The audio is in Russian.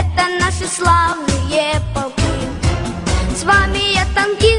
Это наши славные полки С вами я танки